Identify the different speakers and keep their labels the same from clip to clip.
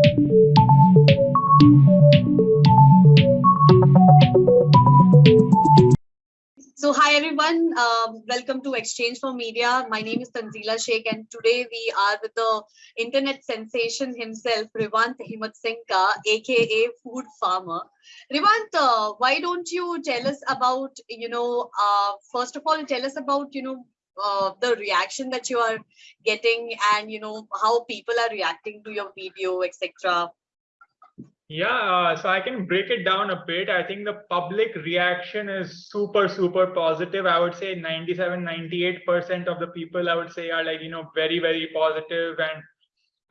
Speaker 1: So hi everyone, um, welcome to exchange4media. My name is Tanzila Sheikh and today we are with the internet sensation himself, Revant Singka, aka Food Pharmer. Revant, uh, why don't you tell us about, you know, uh, first of all, tell us about, you know, uh, the reaction that you are getting and, you know, how people are reacting to your video, etc.
Speaker 2: Yeah, uh, so I can break it down a bit. I think the public reaction is super, super positive. I would say 97, 98% of the people I would say are like, you know, very, very positive. And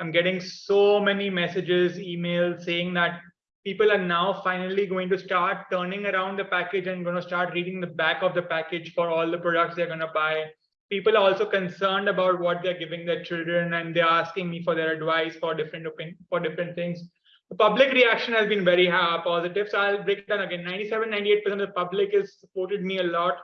Speaker 2: I'm getting so many messages, emails saying that people are now finally going to start turning around the package and going to start reading the back of the package for all the products they're going to buy. People are also concerned about what they're giving their children and they're asking me for their advice for different for different things the public reaction has been very uh, positive. So I'll break down again. 97, 98% of the public has supported me a lot.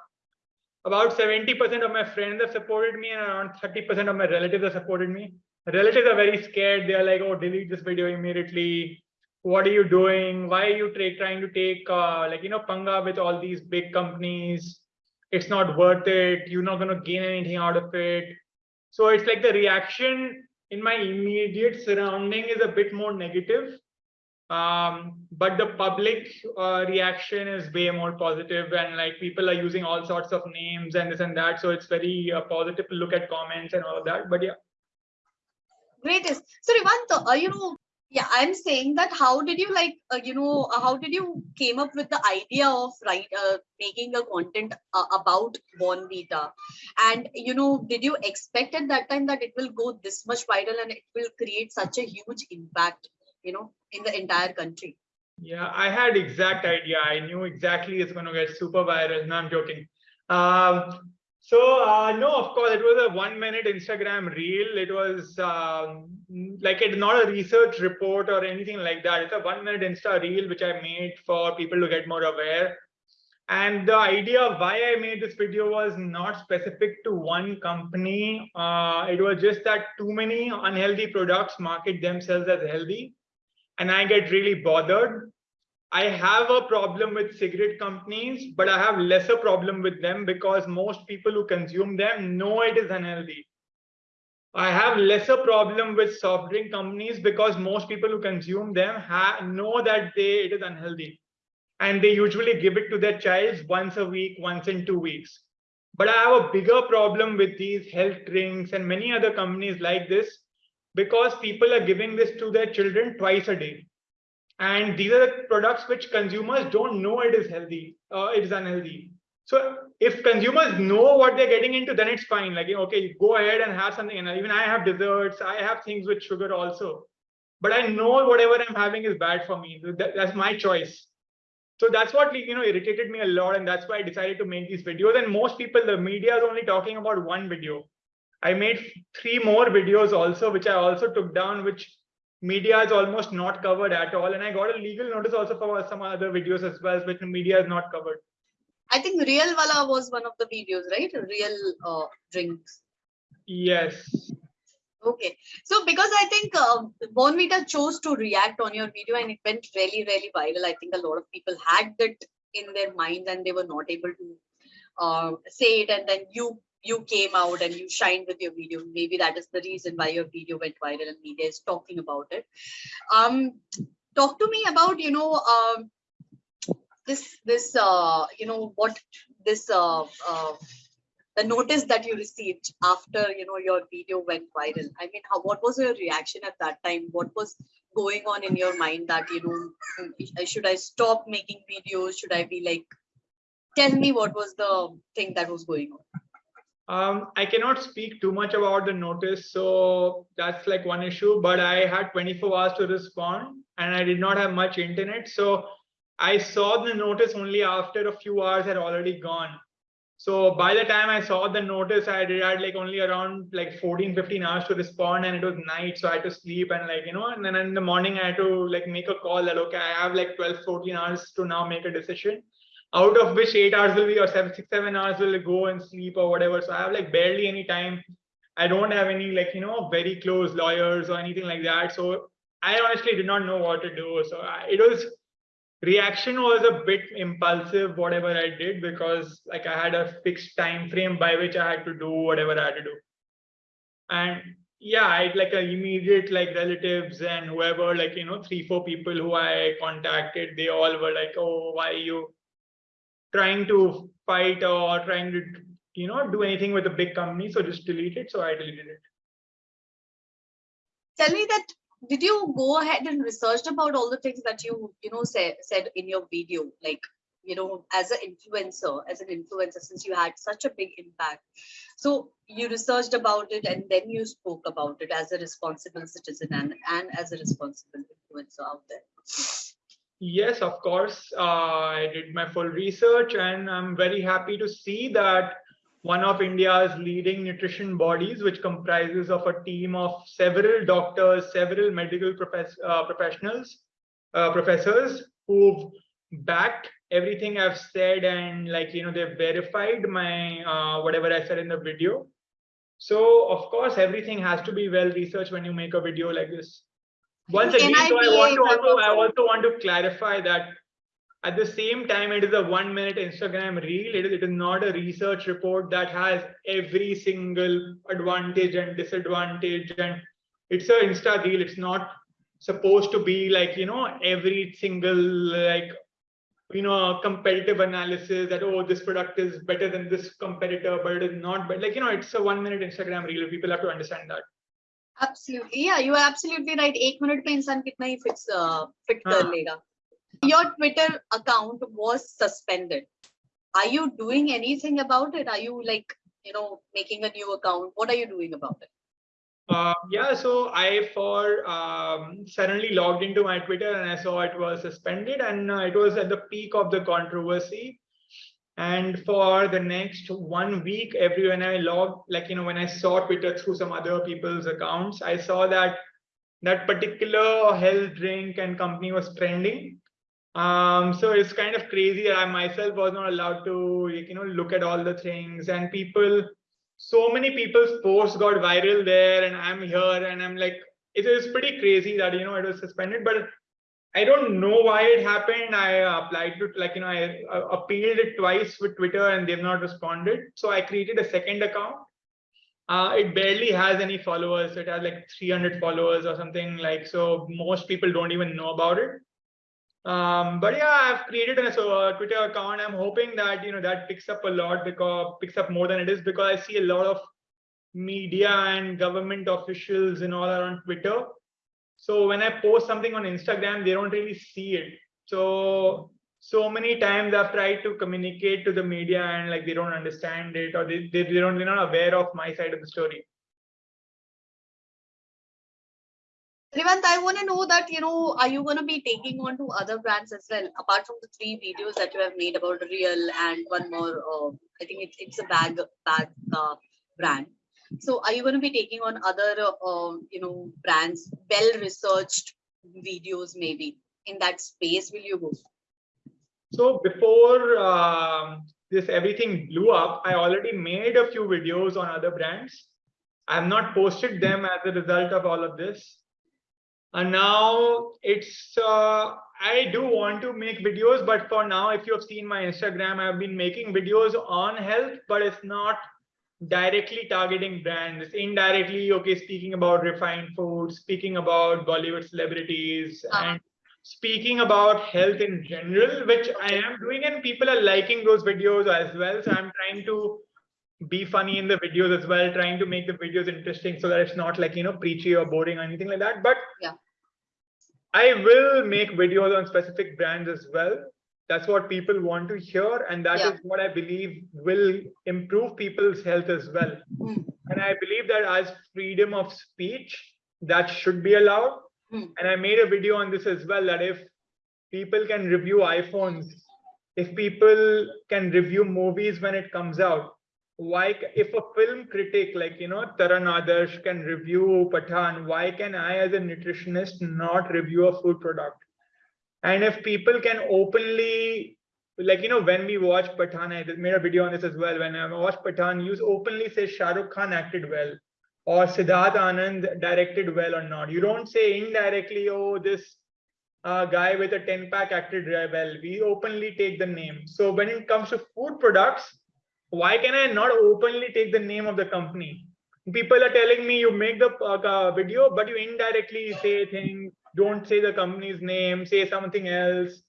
Speaker 2: About 70% of my friends have supported me and around 30% of my relatives have supported me. relatives are very scared. They're like, oh, delete this video immediately. What are you doing? Why are you trying to take uh, like, you know, panga with all these big companies? It's not worth it. You're not going to gain anything out of it. So it's like the reaction in my immediate surrounding is a bit more negative um, but the public uh, reaction is way more positive and like people are using all sorts of names and this and that so it's very uh, positive to look at comments and all of that but yeah
Speaker 1: great so Revant, uh, you know yeah i'm saying that how did you like uh, you know uh, how did you came up with the idea of right uh, making a content uh, about Bournvita and you know did you expect at that time that it will go this much viral and it will create such a huge impact you know in the entire country?
Speaker 2: Yeah i had exact idea. I knew exactly it's going to get super viral. No i'm joking. Um so uh, no of course it was a one minute instagram reel. It was um, like it's not a research report or anything like that. It's a one minute insta reel which i made for people to get more aware. And the idea of why i made this video was not specific to one company. Uh, it was just that too many unhealthy products market themselves as healthy and I get really bothered. I have a problem with cigarette companies, but I have lesser problem with them because most people who consume them know it is unhealthy. I have lesser problem with soft drink companies because most people who consume them know that they it is unhealthy and they usually give it to their child once a week, once in two weeks. But I have a bigger problem with these health drinks and many other companies like this because people are giving this to their children twice a day. And these are the products which consumers don't know it is healthy, uh, it is unhealthy. So if consumers know what they're getting into, then it's fine. Like, okay, go ahead and have something. And even I have desserts, I have things with sugar also. But I know whatever I'm having is bad for me. That, that's my choice. So that's what you know irritated me a lot, and that's why I decided to make these videos. And most people, the media is only talking about one video. I made three more videos also, which I also took down, which media is almost not covered at all. And I got a legal notice also for some other videos as well, which media is not covered.
Speaker 1: I think Real Wala was one of the videos, right? Real uh, drinks.
Speaker 2: Yes.
Speaker 1: Okay. So because I think uh, Bournvita chose to react on your video and it went really, really viral. I think a lot of people had that in their minds and they were not able to uh, say it. And then you you came out and you shined with your video. Maybe that is the reason why your video went viral and media is talking about it. Um, talk to me about, you know, um, this, this, uh, you know, what this, uh, uh, the notice that you received after, you know, your video went viral. I mean, how, what was your reaction at that time? What was going on in your mind that, you know, should I stop making videos? Should I be like, tell me what was the thing that was going on?
Speaker 2: Um, I cannot speak too much about the notice, so that's like one issue. But I had 24 hours to respond, and I did not have much internet, so I saw the notice only after a few hours had already gone. So by the time I saw the notice, I did had like only around like 14, 15 hours to respond, and it was night, so I had to sleep and like you know, and then in the morning I had to like make a call that okay, I have like 12, 14 hours to now make a decision out of which eight hours will be or seven, six, seven hours will go and sleep or whatever. So I have like barely any time. I don't have any like, you know, very close lawyers or anything like that. So I honestly did not know what to do. So I, it was reaction was a bit impulsive, whatever I did, because like I had a fixed time frame by which I had to do whatever I had to do. And yeah, I had like a immediate like relatives and whoever, like you know, three, four people who I contacted, they all were like, oh, why you trying to fight or trying to you know do anything with a big company? So just delete it. So I deleted it.
Speaker 1: Tell me that did you go ahead and researched about all the things that you you know said said in your video like you know as an influencer as an influencer since you had such a big impact so you researched about it and then you spoke about it as a responsible citizen and, and as a responsible influencer out there
Speaker 2: Yes, of course. Uh, I did my full research and I'm very happy to see that one of India's leading nutrition bodies, which comprises of a team of several doctors, several medical uh, professionals, uh, professors who've backed everything I've said and like, you know, they've verified my, uh, whatever I said in the video. So of course, everything has to be well researched when you make a video like this once again, so I want to also, I also want to clarify that at the same time, it is a one minute Instagram reel. It is, it is not a research report that has every single advantage and disadvantage. And it's a Insta reel. It's not supposed to be like, you know, every single like, you know, competitive analysis that, oh, this product is better than this competitor, but it is not. But like, you know, it's a one minute Instagram reel. People have to understand that
Speaker 1: Absolutely. Yeah, you are absolutely right. एक minute में इंसान कितना ही fix uh, fit कर लेगा. Your Twitter account was suspended. Are you doing anything about it? Are you like, you know, making a new account? What are you doing about it?
Speaker 2: Uh, yeah, so I for um, suddenly logged into my Twitter and I saw it was suspended and uh, it was at the peak of the controversy and for the next one week every when i logged like you know when i saw twitter through some other people's accounts i saw that that particular health drink and company was trending. Um so it's kind of crazy i myself was not allowed to you know look at all the things. And people so many people's posts got viral there and i'm here and i'm like it is pretty crazy that you know it was suspended. But I don't know why it happened. I applied to like, you know, I appealed it twice with Twitter and they've not responded. So I created a second account. Uh, it barely has any followers. It has like 300 followers or something like, so most people don't even know about it. Um, but yeah, I've created a, so a Twitter account. I'm hoping that, you know, that picks up a lot because picks up more than it is because I see a lot of media and government officials and all around Twitter so when I post something on Instagram, they don't really see it. So so many times I've tried to communicate to the media and like they don't understand it or they, they, they don't they're not aware of my side of the story.
Speaker 1: Revant, I want to know that, you know, are you going to be taking on to other brands as well, apart from the three videos that you have made about Real and one more, uh, I think it's, it's a bag, bag uh, brand. So are you going to be taking on other, uh, you know, brands, well-researched videos maybe in that space? Will you go?
Speaker 2: So before um, this everything blew up, I already made a few videos on other brands. I have not posted them as a result of all of this. And now it's, uh, I do want to make videos, but for now, if you have seen my Instagram, I've been making videos on health, but it's not directly targeting brands indirectly okay speaking about refined food speaking about bollywood celebrities uh -huh. and speaking about health in general which i am doing and people are liking those videos as well. So i'm trying to be funny in the videos as well trying to make the videos interesting so that it's not like you know preachy or boring or anything like that. But
Speaker 1: yeah.
Speaker 2: I will make videos on specific brands as well that's what people want to hear and that yeah. is what i believe will improve people's health as well mm. and i believe that as freedom of speech that should be allowed mm. and i made a video on this as well that if people can review iphones if people can review movies when it comes out why if a film critic like you know taran adarsh can review Pathaan why can i as a nutritionist not review a food product and if people can openly, like, you know, when we watch Pathaan, I made a video on this as well. When I watch Pathaan, you openly say Shah Rukh Khan acted well. or Siddharth Anand directed well or not. You don't say indirectly, oh, this uh, guy with a 10 pack acted well. We openly take the name. So when it comes to food products, why can I not openly take the name of the company? People are telling me you make the uh, video, but you indirectly say things, don't say the company's name, say something else.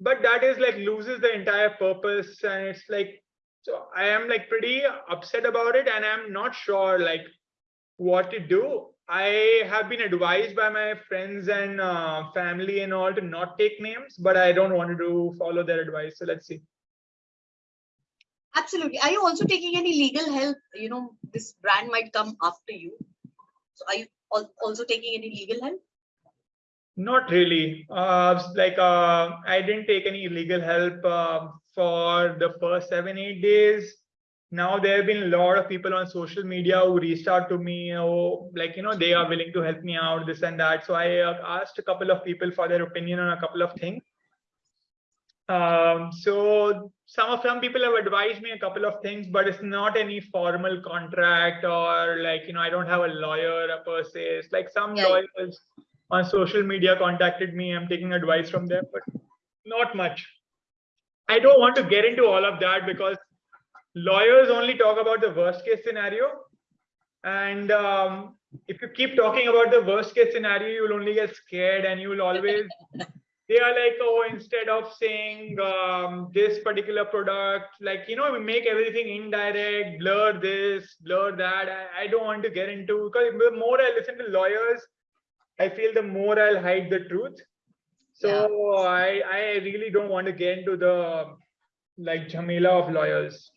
Speaker 2: But that is like loses the entire purpose. And it's like, so I am like pretty upset about it. And I'm not sure like what to do. I have been advised by my friends and uh, family and all to not take names, but I don't want to follow their advice. So let's see.
Speaker 1: Absolutely. Are you also taking any legal help? You know, this brand might come after you. So are you also taking any legal help?
Speaker 2: Not really. Uh, like uh, I didn't take any legal help uh, for the first seven, eight days. Now there have been a lot of people on social media who reached out to me, oh, like you know, they are willing to help me out, this and that. So I uh, asked a couple of people for their opinion on a couple of things. Um, so some of some people have advised me a couple of things, but it's not any formal contract or like you know, I don't have a lawyer per se. It's like some
Speaker 1: Yeah.
Speaker 2: lawyers on social media contacted me. I'm taking advice from them, but not much. I don't want to get into all of that because lawyers only talk about the worst case scenario. And um, if you keep talking about the worst case scenario, you'll only get scared and you'll always, they are like, oh, instead of saying um, this particular product, like, you know, we make everything indirect, blur this, blur that. I, I don't want to get into, because the more I listen to lawyers, I feel the more I'll hide the truth. So I, I really don't want to get into the like Jamila of lawyers.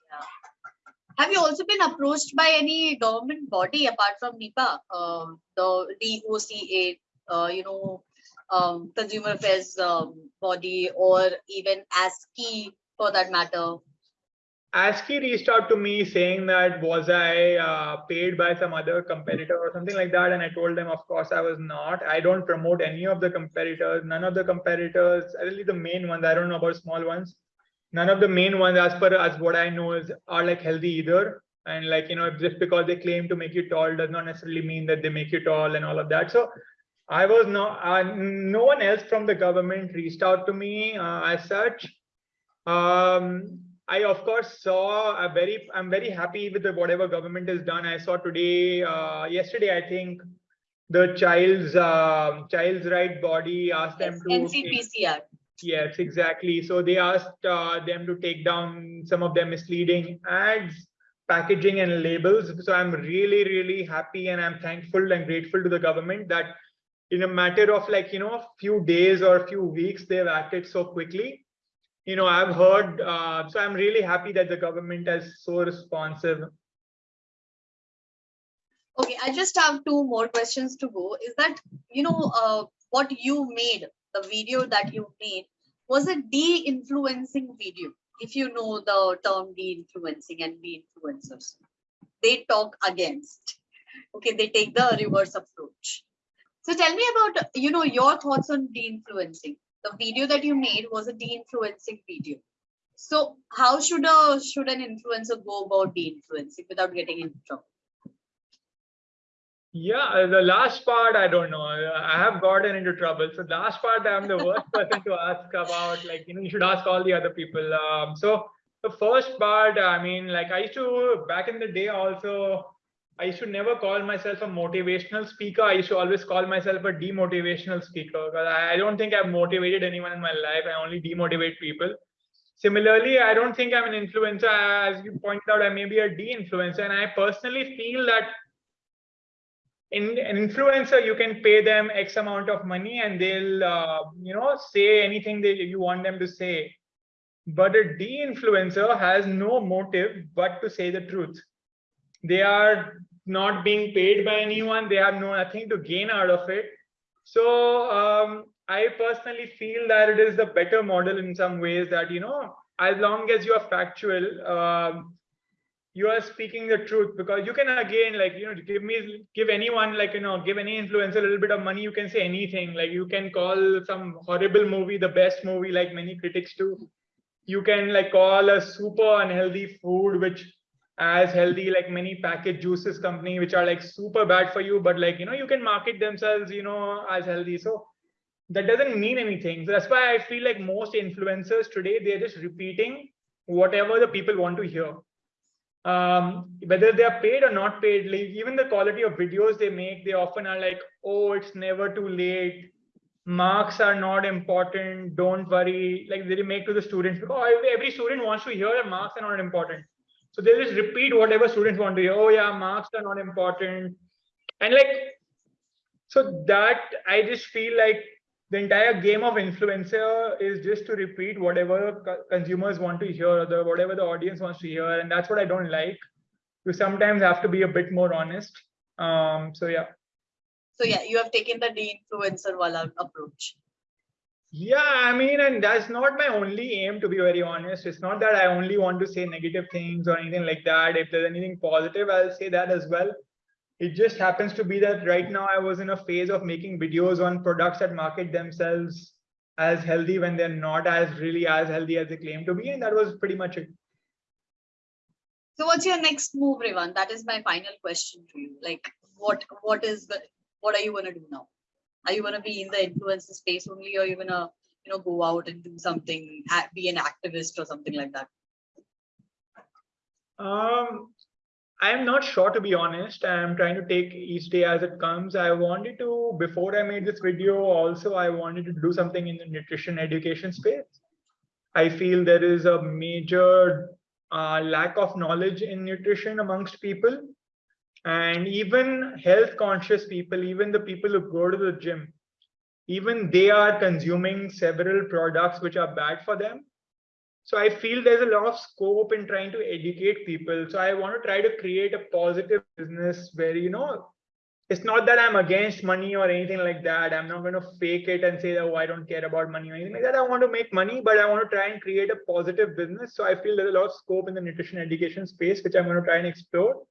Speaker 1: Have you also been approached by any government body apart from NIPA, um, the DOCA, uh, you know, um, Consumer Affairs um, body, or even ASCI for that matter?
Speaker 2: ASCI reached out to me saying that was I uh, paid by some other competitor or something like that, and I told them, of course, I was not. I don't promote any of the competitors. None of the competitors, really the main ones. I don't know about small ones. None of the main ones, as per as what I know, is are like healthy either. And like you know, just because they claim to make you tall does not necessarily mean that they make you tall and all of that. So I was not. Uh, no one else from the government reached out to me uh, as such. Um, I of course saw a very, I'm very happy with the, whatever government has done. I saw today, uh, yesterday, I think the child's, uh, child's right body asked them to.
Speaker 1: NCPCR.
Speaker 2: Yes, exactly. So they asked uh, them to take down some of their misleading ads, packaging and labels. So I'm really, really happy and I'm thankful and grateful to the government that in a matter of like, you know, a few days or a few weeks, they've acted so quickly you know, I've heard, uh, so I'm really happy that the government is so responsive.
Speaker 1: Okay, I just have two more questions to go. Is that, you know, uh, what you made, the video that you made, was a de-influencing video? If you know the term de-influencing and de-influencers, they talk against. Okay, they take the reverse approach. So tell me about, you know, your thoughts on de-influencing. The video that you made was a de-influencing video. So how should a should an influencer go about de-influencing without getting into trouble?
Speaker 2: Yeah, uh, the last part, I don't know. I have gotten into trouble. So the last part, I'm the worst person to ask about. Like, you know, you should ask all the other people. Um, so the first part, I mean, like I used to back in the day also. I should never call myself a motivational speaker. I to always call myself a demotivational speaker because I I don't think I've motivated anyone in my life. I only demotivate people. Similarly, I don't think I'm an influencer. As you pointed out, I may be a de-influencer. And I personally feel that in an influencer, you can pay them X amount of money and they'll, uh, you know, say anything that you want them to say. But a de-influencer has no motive but to say the truth. They are not being paid by anyone. They have no nothing to gain out of it. So um, I personally feel that it is the better model in some ways that, you know, as long as you are factual, um, you are speaking the truth because you can again like you know give me give anyone like you know give any influencer a little bit of money you can say anything like you can call some horrible movie the best movie like many critics do you can like call a super unhealthy food which as healthy like many packaged juices company which are like super bad for you but like you know you can market themselves you know as healthy. So that doesn't mean anything. So that's why i feel like most influencers today they're just repeating whatever the people want to hear. Um whether they are paid or not paid like even the quality of videos they make they often are like oh it's never too late. Marks are not important. Don't worry. Like they make to the students because every student wants to hear that marks are not important so they just repeat whatever students want to hear. Oh yeah marks are not important. And like so that i just feel like the entire game of influencer is just to repeat whatever co- consumers want to hear the whatever the audience wants to hear and that's what i don't like. You sometimes have to be a bit more honest. Um so yeah.
Speaker 1: So yeah, you have taken the de-influencer wala approach.
Speaker 2: Yeah, I mean, and that's not my only aim, to be very honest. It's not that I only want to say negative things or anything like that. If there's anything positive, I'll say that as well. It just happens to be that right now I was in a phase of making videos on products that market themselves as healthy when they're not as really as healthy as they claim to be. And that was pretty much it.
Speaker 1: So what's your next move, Revan? That is my final question to you. Like, what what is the what are you gonna do now? Are you gonna be in the influencer space only, or are you gonna you know go out and do something, be an activist or something like that?
Speaker 2: Um, I'm not sure to be honest. I'm trying to take each day as it comes. I wanted to, before I made this video, also I wanted to do something in the nutrition education space. I feel there is a major uh, lack of knowledge in nutrition amongst people. And even health conscious people, even the people who go to the gym, even they are consuming several products which are bad for them. So I feel there's a lot of scope in trying to educate people. So I want to try to create a positive business where, you know, it's not that I'm against money or anything like that. I'm not going to fake it and say that, oh, I don't care about money or anything like that. I want to make money, but I want to try and create a positive business. So I feel there's a lot of scope in the nutrition education space, which I'm going to try and explore.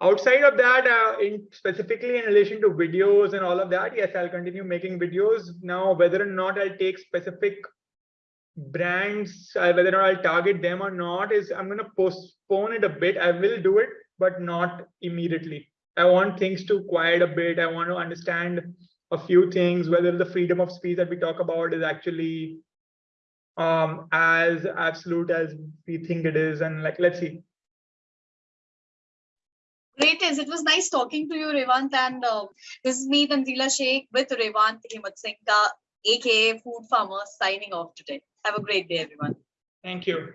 Speaker 2: Outside of that, uh, in specifically in relation to videos and all of that, yes, I'll continue making videos. Now, whether or not I'll take specific brands, uh, whether or not I'll target them or not, is I'm going to postpone it a bit. I will do it, but not immediately. I want things to quiet a bit. I want to understand a few things, whether the freedom of speech that we talk about is actually um, as absolute as we think it is. And like, let's see.
Speaker 1: Great, is it was nice talking to you, Revant, and uh, this is me, Tanzila Sheikh, with Revant Himmat aka Food Pharmer, signing off today. Have a great day, everyone.
Speaker 2: Thank you.